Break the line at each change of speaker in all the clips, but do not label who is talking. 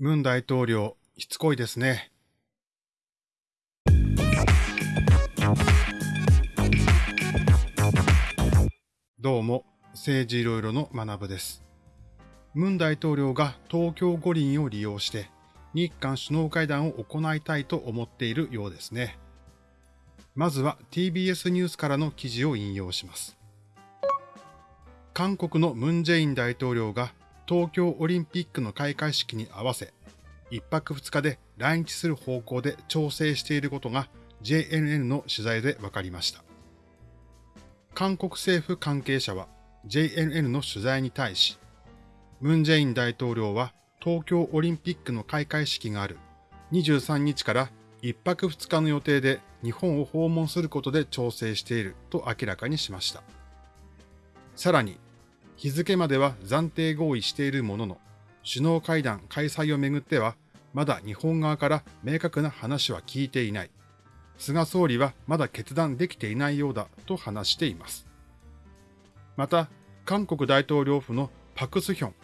ムン大統領、しつこいですね。どうも、政治いろいろの学部です。ムン大統領が東京五輪を利用して、日韓首脳会談を行いたいと思っているようですね。まずは TBS ニュースからの記事を引用します。韓国のムン・ジェイン大統領が東京オリンピックの開会式に合わせ、一泊二日で来日する方向で調整していることが JNN の取材で分かりました。韓国政府関係者は JNN の取材に対し、ムン・ジェイン大統領は東京オリンピックの開会式がある23日から一泊二日の予定で日本を訪問することで調整していると明らかにしました。さらに、日付までは暫定合意しているものの、首脳会談開催をめぐっては、まだ日本側から明確な話は聞いていない。菅総理はまだ決断できていないようだと話しています。また、韓国大統領府のパクスヒョン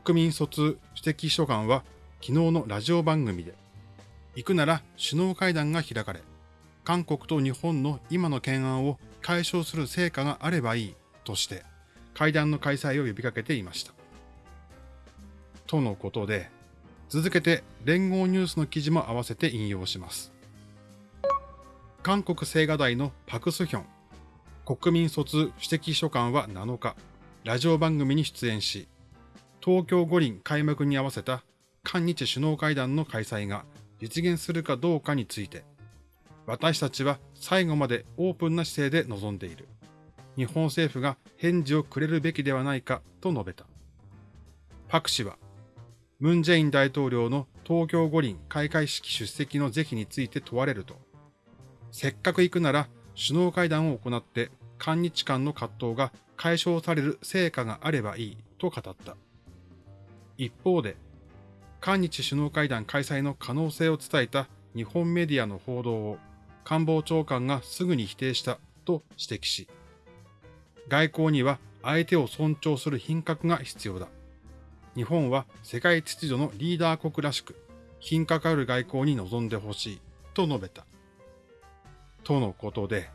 国民卒主席秘書官は昨日のラジオ番組で、行くなら首脳会談が開かれ、韓国と日本の今の懸案を解消する成果があればいいとして、会談の開催を呼びかけていました。とのことで、続けて連合ニュースの記事も合わせて引用します。韓国青瓦台のパクスヒョン国民卒主席秘書官は7日、ラジオ番組に出演し、東京五輪開幕に合わせた韓日首脳会談の開催が実現するかどうかについて、私たちは最後までオープンな姿勢で臨んでいる。日本政府が返事をくれるべきではないかと述べた。パク氏は、ムン・ジェイン大統領の東京五輪開会式出席の是非について問われると、せっかく行くなら首脳会談を行って韓日間の葛藤が解消される成果があればいいと語った。一方で、韓日首脳会談開催の可能性を伝えた日本メディアの報道を官房長官がすぐに否定したと指摘し、外交には相手を尊重する品格が必要だ。日本は世界秩序のリーダー国らしく、品格ある外交に臨んでほしいと述べた。とのことで、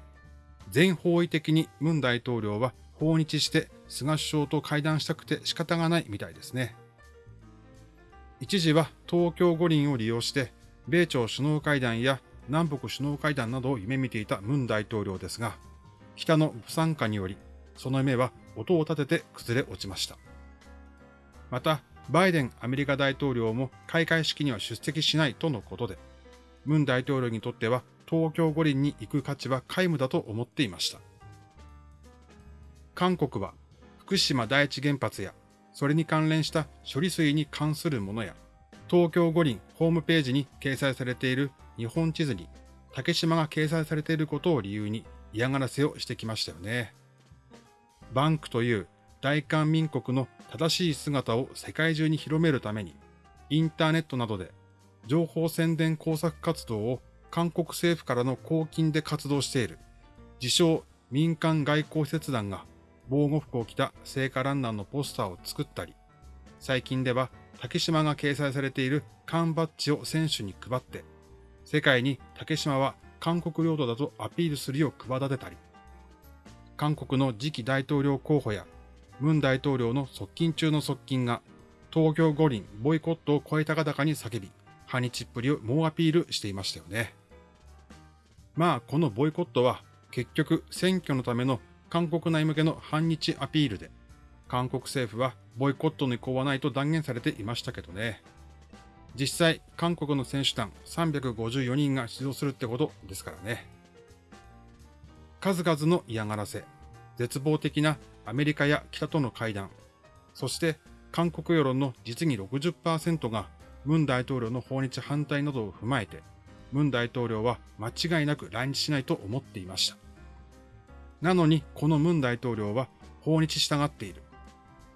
全方位的にムン大統領は訪日して菅首相と会談したくて仕方がないみたいですね。一時は東京五輪を利用して、米朝首脳会談や南北首脳会談などを夢見ていたムン大統領ですが、北の不参加によりその夢は音を立てて崩れ落ちました。また、バイデンアメリカ大統領も開会式には出席しないとのことで、ムン大統領にとっては東京五輪に行く価値は皆無だと思っていました。韓国は福島第一原発やそれに関連した処理水に関するものや東京五輪ホームページに掲載されている日本地図に竹島が掲載されていることを理由に嫌がらせをしてきましたよね。バンクという大韓民国の正しい姿を世界中に広めるために、インターネットなどで情報宣伝工作活動を韓国政府からの公金で活動している、自称民間外交施設団が防護服を着た聖火ランナーのポスターを作ったり、最近では竹島が掲載されている缶バッジを選手に配って、世界に竹島は韓国領土だとアピールするよう企てたり、韓国の次期大統領候補や、ムン大統領の側近中の側近が、東京五輪ボイコットを声高々に叫び、反日っぷりを猛アピールしていましたよね。まあ、このボイコットは、結局選挙のための韓国内向けの反日アピールで、韓国政府はボイコットの意向はないと断言されていましたけどね。実際、韓国の選手団354人が出場するってことですからね。数々の嫌がらせ、絶望的なアメリカや北との会談、そして韓国世論の実に60%がムン大統領の訪日反対などを踏まえて、ムン大統領は間違いなく来日しないと思っていました。なのに、このムン大統領は訪日したがっている。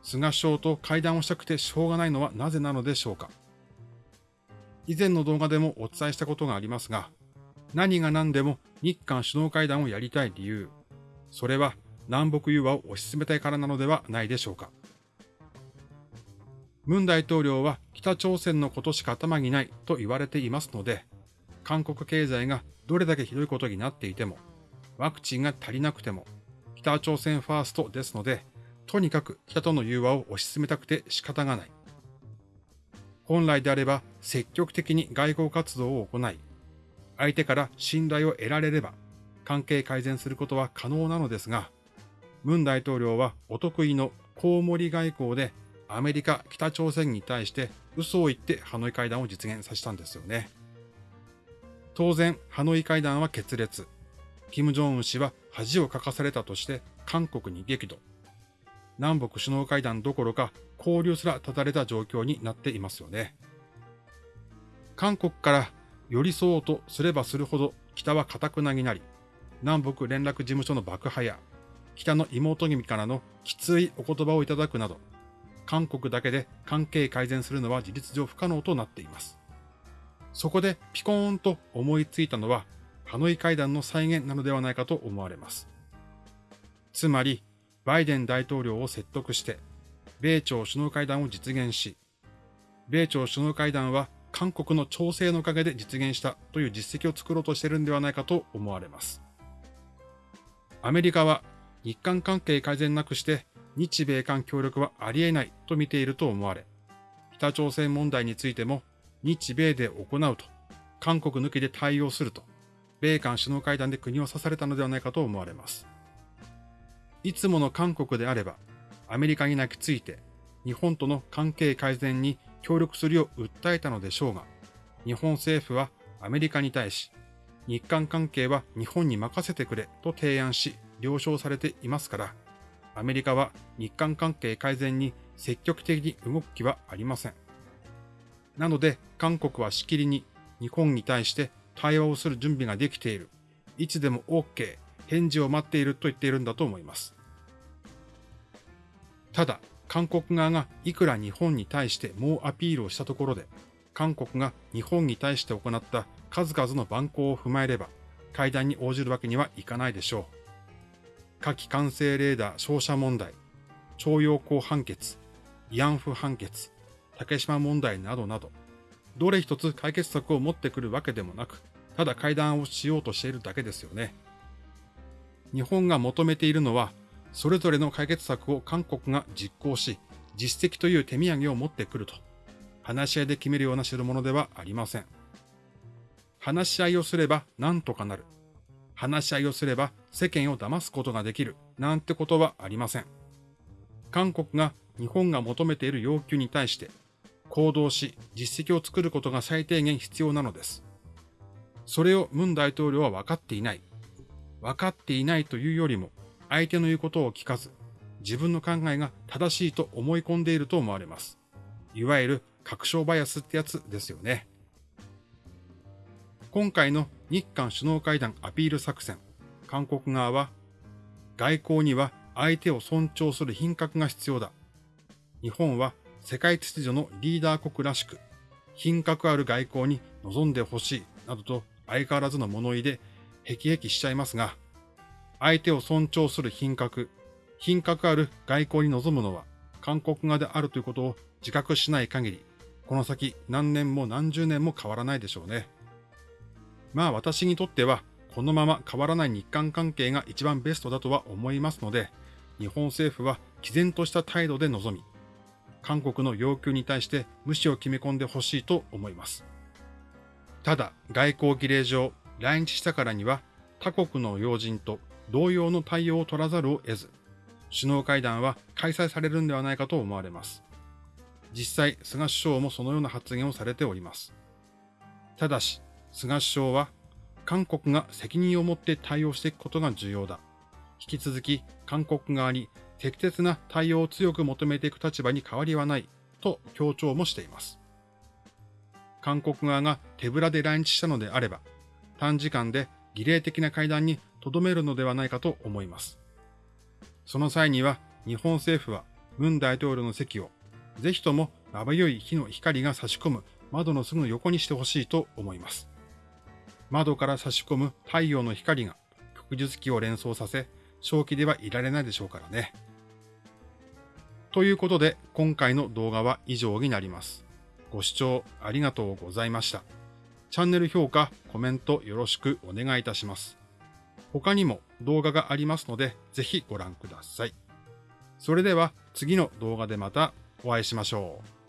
菅首相と会談をしたくてしょうがないのはなぜなのでしょうか。以前の動画でもお伝えしたことがありますが、何が何でも日韓首脳会談をやりたい理由、それは南北融和を推し進めたいからなのではないでしょうか。文大統領は北朝鮮のことしか頭にないと言われていますので、韓国経済がどれだけひどいことになっていても、ワクチンが足りなくても、北朝鮮ファーストですので、とにかく北との融和を推し進めたくて仕方がない。本来であれば積極的に外交活動を行い、相手から信頼を得られれば関係改善することは可能なのですが、文大統領はお得意のコウモリ外交でアメリカ、北朝鮮に対して嘘を言ってハノイ会談を実現させたんですよね。当然、ハノイ会談は決裂。金正恩氏は恥をかかされたとして韓国に激怒。南北首脳会談どころか交流すら断たれた状況になっていますよね。韓国から寄り添おうとすればするほど北は固くなになり、南北連絡事務所の爆破や北の妹君からのきついお言葉をいただくなど、韓国だけで関係改善するのは事実上不可能となっています。そこでピコーンと思いついたのは、ハノイ会談の再現なのではないかと思われます。つまり、バイデン大統領を説得して、米朝首脳会談を実現し、米朝首脳会談は韓国の調整のおかげで実現したという実績を作ろうとしているんではないかと思われます。アメリカは日韓関係改善なくして日米韓協力はありえないと見ていると思われ、北朝鮮問題についても日米で行うと、韓国抜きで対応すると、米韓首脳会談で国を刺されたのではないかと思われます。いつもの韓国であれば、アメリカに泣きついて、日本との関係改善に協力するよう訴えたのでしょうが、日本政府はアメリカに対し、日韓関係は日本に任せてくれと提案し、了承されていますから、アメリカは日韓関係改善に積極的に動く気はありません。なので、韓国はしきりに日本に対して対話をする準備ができている。いつでも OK、返事を待っていると言っているんだと思います。ただ、韓国側がいくら日本に対して猛アピールをしたところで、韓国が日本に対して行った数々の蛮行を踏まえれば、会談に応じるわけにはいかないでしょう。火器管制レーダー照射問題、徴用工判決、慰安婦判決、竹島問題などなど、どれ一つ解決策を持ってくるわけでもなく、ただ会談をしようとしているだけですよね。日本が求めているのは、それぞれの解決策を韓国が実行し、実績という手土産を持ってくると、話し合いで決めるような代物ではありません。話し合いをすれば何とかなる。話し合いをすれば世間を騙すことができる。なんてことはありません。韓国が日本が求めている要求に対して行動し実績を作ることが最低限必要なのです。それをムン大統領は分かっていない。分かっていないというよりも相手の言うことを聞かず、自分の考えが正しいと思い込んでいると思われます。いわゆる確証バイアスってやつですよね。今回の日韓首脳会談アピール作戦、韓国側は、外交には相手を尊重する品格が必要だ。日本は世界秩序のリーダー国らしく、品格ある外交に臨んでほしい、などと相変わらずの物言いで、へきへきしちゃいますが、相手を尊重する品格、品格ある外交に臨むのは韓国側であるということを自覚しない限り、この先何年も何十年も変わらないでしょうね。まあ私にとっては、このまま変わらない日韓関係が一番ベストだとは思いますので、日本政府は毅然とした態度で臨み、韓国の要求に対して無視を決め込んでほしいと思います。ただ、外交儀礼上、来日したからには他国の要人と同様の対応を取らざるを得ず、首脳会談は開催されるんではないかと思われます。実際、菅首相もそのような発言をされております。ただし、菅首相は、韓国が責任を持って対応していくことが重要だ。引き続き、韓国側に適切な対応を強く求めていく立場に変わりはない、と強調もしています。韓国側が手ぶらで来日したのであれば、短時間で儀礼的な会談に留めるのではないかと思います。その際には日本政府は文大統領の席をぜひともまばゆい火の光が差し込む窓のすぐ横にしてほしいと思います。窓から差し込む太陽の光が旭日記を連想させ、正気ではいられないでしょうからね。ということで、今回の動画は以上になります。ご視聴ありがとうございました。チャンネル評価、コメントよろしくお願いいたします。他にも動画がありますので、ぜひご覧ください。それでは次の動画でまたお会いしましょう。